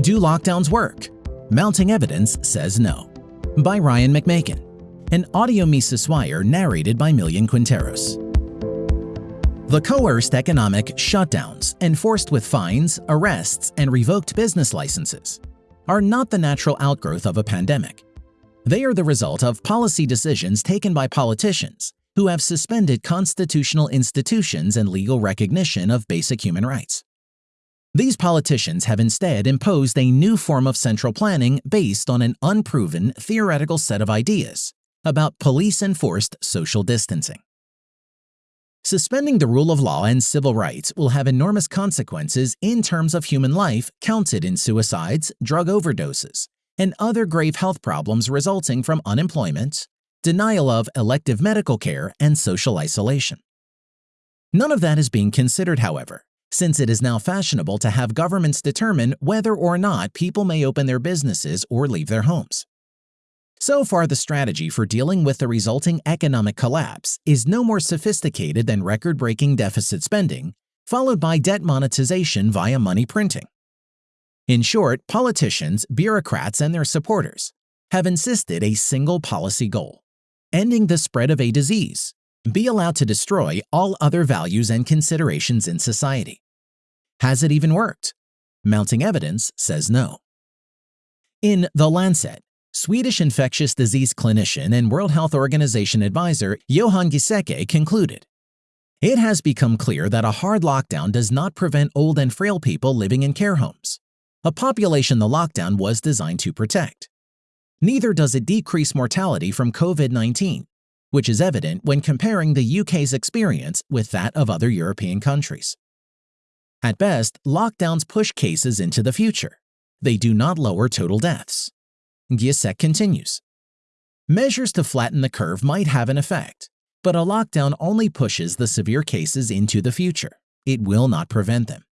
Do lockdowns work? Mounting evidence says no. By Ryan McMaken. An audio Mises Wire narrated by Millian Quinteros. The coerced economic shutdowns, enforced with fines, arrests, and revoked business licenses, are not the natural outgrowth of a pandemic. They are the result of policy decisions taken by politicians who have suspended constitutional institutions and legal recognition of basic human rights. These politicians have instead imposed a new form of central planning based on an unproven theoretical set of ideas about police-enforced social distancing. Suspending the rule of law and civil rights will have enormous consequences in terms of human life counted in suicides, drug overdoses, and other grave health problems resulting from unemployment, denial of elective medical care, and social isolation. None of that is being considered, however, since it is now fashionable to have governments determine whether or not people may open their businesses or leave their homes. So far, the strategy for dealing with the resulting economic collapse is no more sophisticated than record-breaking deficit spending, followed by debt monetization via money printing. In short, politicians, bureaucrats, and their supporters have insisted a single policy goal, ending the spread of a disease, be allowed to destroy all other values and considerations in society. Has it even worked? Mounting evidence says no. In The Lancet, Swedish infectious disease clinician and World Health Organization advisor Johan Giesecke concluded, It has become clear that a hard lockdown does not prevent old and frail people living in care homes, a population the lockdown was designed to protect. Neither does it decrease mortality from COVID-19, which is evident when comparing the UK's experience with that of other European countries. At best, lockdowns push cases into the future. They do not lower total deaths. Giesecke continues. Measures to flatten the curve might have an effect, but a lockdown only pushes the severe cases into the future. It will not prevent them.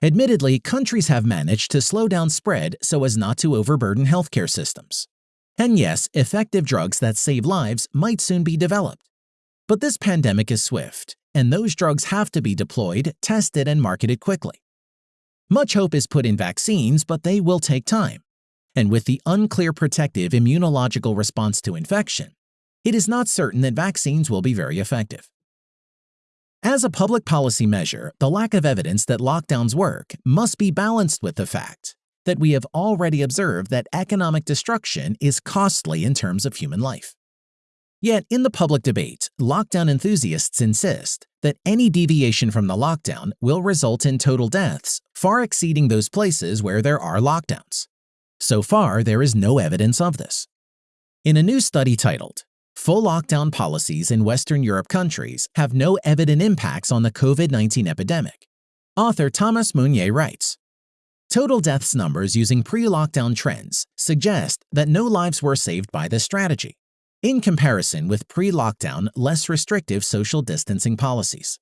Admittedly, countries have managed to slow down spread so as not to overburden healthcare systems. And yes, effective drugs that save lives might soon be developed. But this pandemic is swift, and those drugs have to be deployed, tested, and marketed quickly. Much hope is put in vaccines, but they will take time and with the unclear protective immunological response to infection, it is not certain that vaccines will be very effective. As a public policy measure, the lack of evidence that lockdowns work must be balanced with the fact that we have already observed that economic destruction is costly in terms of human life. Yet, in the public debate, lockdown enthusiasts insist that any deviation from the lockdown will result in total deaths far exceeding those places where there are lockdowns. So far, there is no evidence of this. In a new study titled, Full Lockdown Policies in Western Europe Countries Have No Evident Impacts on the COVID-19 Epidemic, author Thomas Meunier writes, Total deaths numbers using pre-lockdown trends suggest that no lives were saved by this strategy, in comparison with pre-lockdown, less restrictive social distancing policies.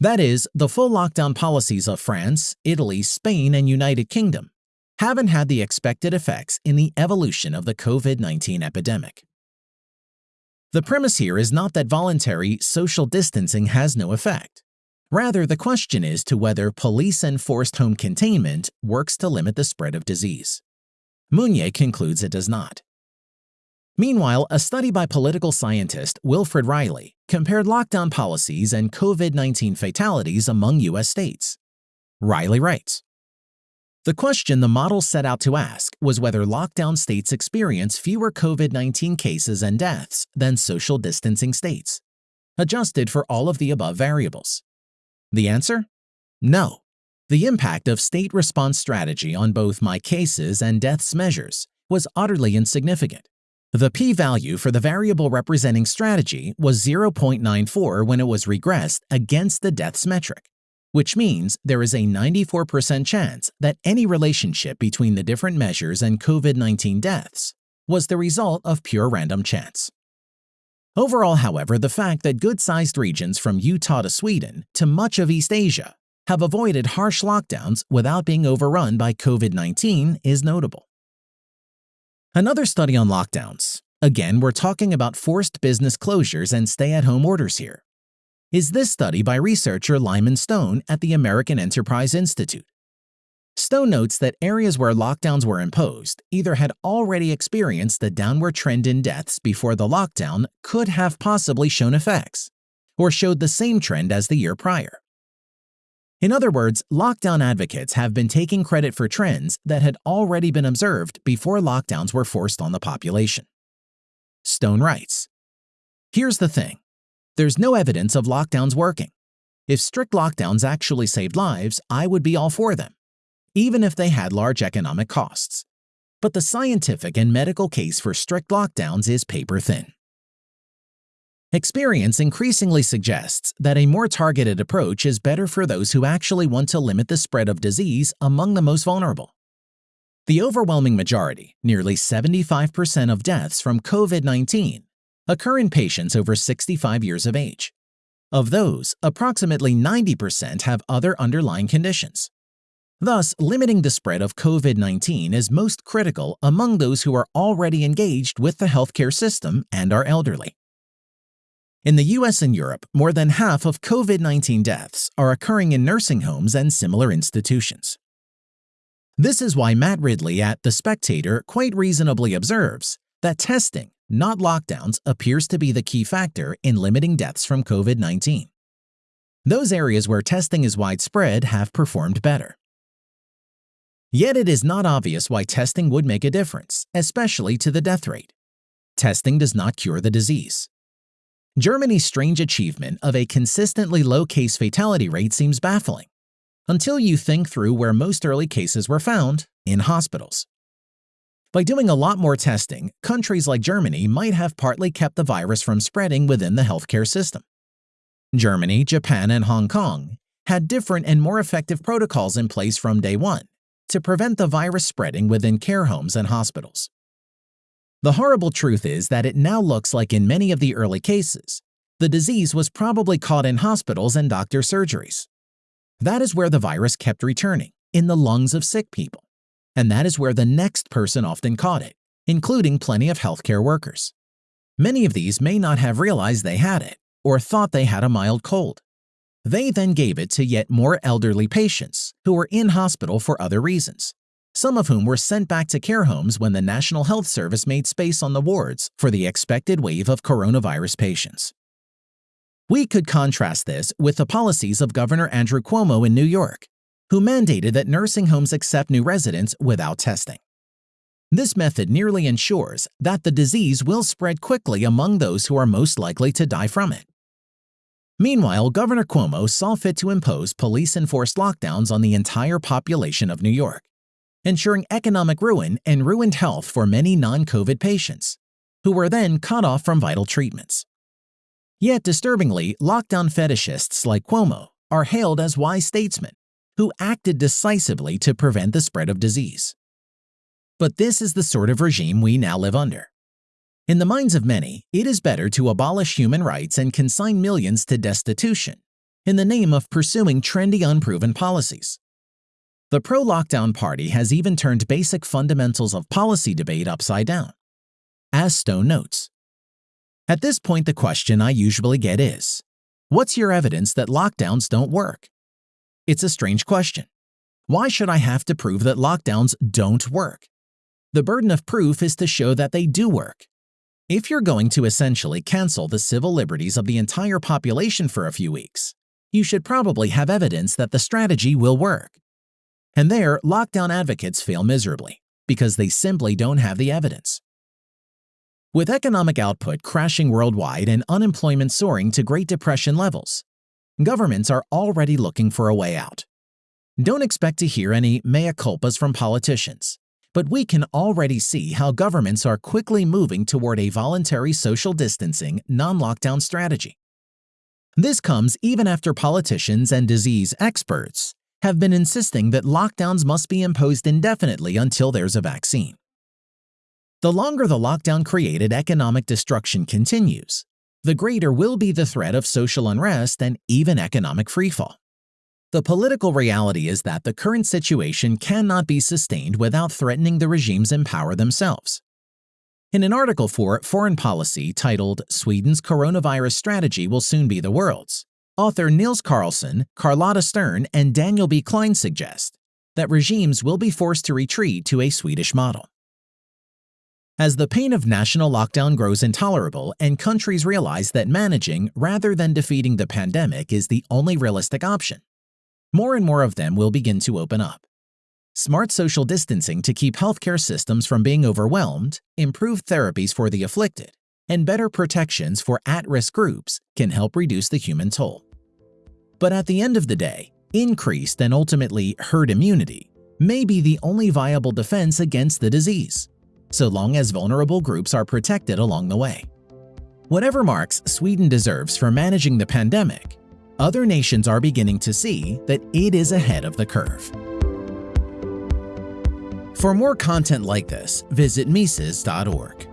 That is, the full lockdown policies of France, Italy, Spain, and United Kingdom haven't had the expected effects in the evolution of the COVID-19 epidemic. The premise here is not that voluntary social distancing has no effect. Rather, the question is to whether police-enforced home containment works to limit the spread of disease. Meunier concludes it does not. Meanwhile, a study by political scientist Wilfred Reilly compared lockdown policies and COVID-19 fatalities among U.S. states. Reilly writes, the question the model set out to ask was whether lockdown states experience fewer COVID-19 cases and deaths than social distancing states, adjusted for all of the above variables. The answer? No. The impact of state response strategy on both my cases and deaths measures was utterly insignificant. The p-value for the variable representing strategy was 0.94 when it was regressed against the deaths metric which means there is a 94% chance that any relationship between the different measures and COVID-19 deaths was the result of pure random chance. Overall, however, the fact that good-sized regions from Utah to Sweden to much of East Asia have avoided harsh lockdowns without being overrun by COVID-19 is notable. Another study on lockdowns. Again, we're talking about forced business closures and stay-at-home orders here is this study by researcher Lyman Stone at the American Enterprise Institute. Stone notes that areas where lockdowns were imposed either had already experienced the downward trend in deaths before the lockdown could have possibly shown effects, or showed the same trend as the year prior. In other words, lockdown advocates have been taking credit for trends that had already been observed before lockdowns were forced on the population. Stone writes, Here's the thing. There's no evidence of lockdowns working. If strict lockdowns actually saved lives, I would be all for them even if they had large economic costs. But the scientific and medical case for strict lockdowns is paper thin. Experience increasingly suggests that a more targeted approach is better for those who actually want to limit the spread of disease among the most vulnerable. The overwhelming majority, nearly 75% of deaths from COVID-19, occur in patients over 65 years of age. Of those, approximately 90% have other underlying conditions. Thus, limiting the spread of COVID-19 is most critical among those who are already engaged with the healthcare system and are elderly. In the US and Europe, more than half of COVID-19 deaths are occurring in nursing homes and similar institutions. This is why Matt Ridley at The Spectator quite reasonably observes that testing, not lockdowns, appears to be the key factor in limiting deaths from COVID-19. Those areas where testing is widespread have performed better. Yet it is not obvious why testing would make a difference, especially to the death rate. Testing does not cure the disease. Germany's strange achievement of a consistently low case fatality rate seems baffling, until you think through where most early cases were found, in hospitals. By doing a lot more testing, countries like Germany might have partly kept the virus from spreading within the healthcare system. Germany, Japan, and Hong Kong had different and more effective protocols in place from day one, to prevent the virus spreading within care homes and hospitals. The horrible truth is that it now looks like in many of the early cases, the disease was probably caught in hospitals and doctor surgeries. That is where the virus kept returning, in the lungs of sick people. And that is where the next person often caught it, including plenty of healthcare workers. Many of these may not have realized they had it, or thought they had a mild cold. They then gave it to yet more elderly patients who were in hospital for other reasons, some of whom were sent back to care homes when the National Health Service made space on the wards for the expected wave of coronavirus patients. We could contrast this with the policies of Governor Andrew Cuomo in New York, who mandated that nursing homes accept new residents without testing. This method nearly ensures that the disease will spread quickly among those who are most likely to die from it. Meanwhile, Governor Cuomo saw fit to impose police-enforced lockdowns on the entire population of New York, ensuring economic ruin and ruined health for many non-COVID patients, who were then cut off from vital treatments. Yet disturbingly, lockdown fetishists like Cuomo are hailed as wise statesmen who acted decisively to prevent the spread of disease. But this is the sort of regime we now live under. In the minds of many, it is better to abolish human rights and consign millions to destitution in the name of pursuing trendy unproven policies. The pro-lockdown party has even turned basic fundamentals of policy debate upside down. As Stone notes, At this point the question I usually get is, what's your evidence that lockdowns don't work? It's a strange question. Why should I have to prove that lockdowns don't work? The burden of proof is to show that they do work, if you're going to essentially cancel the civil liberties of the entire population for a few weeks, you should probably have evidence that the strategy will work. And there, lockdown advocates fail miserably, because they simply don't have the evidence. With economic output crashing worldwide and unemployment soaring to Great Depression levels, governments are already looking for a way out. Don't expect to hear any mea culpas from politicians but we can already see how governments are quickly moving toward a voluntary social distancing, non-lockdown strategy. This comes even after politicians and disease experts have been insisting that lockdowns must be imposed indefinitely until there's a vaccine. The longer the lockdown-created economic destruction continues, the greater will be the threat of social unrest and even economic freefall. The political reality is that the current situation cannot be sustained without threatening the regimes in power themselves. In an article for Foreign Policy titled Sweden's Coronavirus Strategy Will Soon Be the World's, author Nils Karlson, Charlotta Stern, and Daniel B. Klein suggest that regimes will be forced to retreat to a Swedish model. As the pain of national lockdown grows intolerable and countries realize that managing rather than defeating the pandemic is the only realistic option, more and more of them will begin to open up. Smart social distancing to keep healthcare systems from being overwhelmed, improved therapies for the afflicted, and better protections for at-risk groups can help reduce the human toll. But at the end of the day, increased and ultimately herd immunity may be the only viable defense against the disease so long as vulnerable groups are protected along the way. Whatever marks Sweden deserves for managing the pandemic, other nations are beginning to see that it is ahead of the curve. For more content like this, visit Mises.org.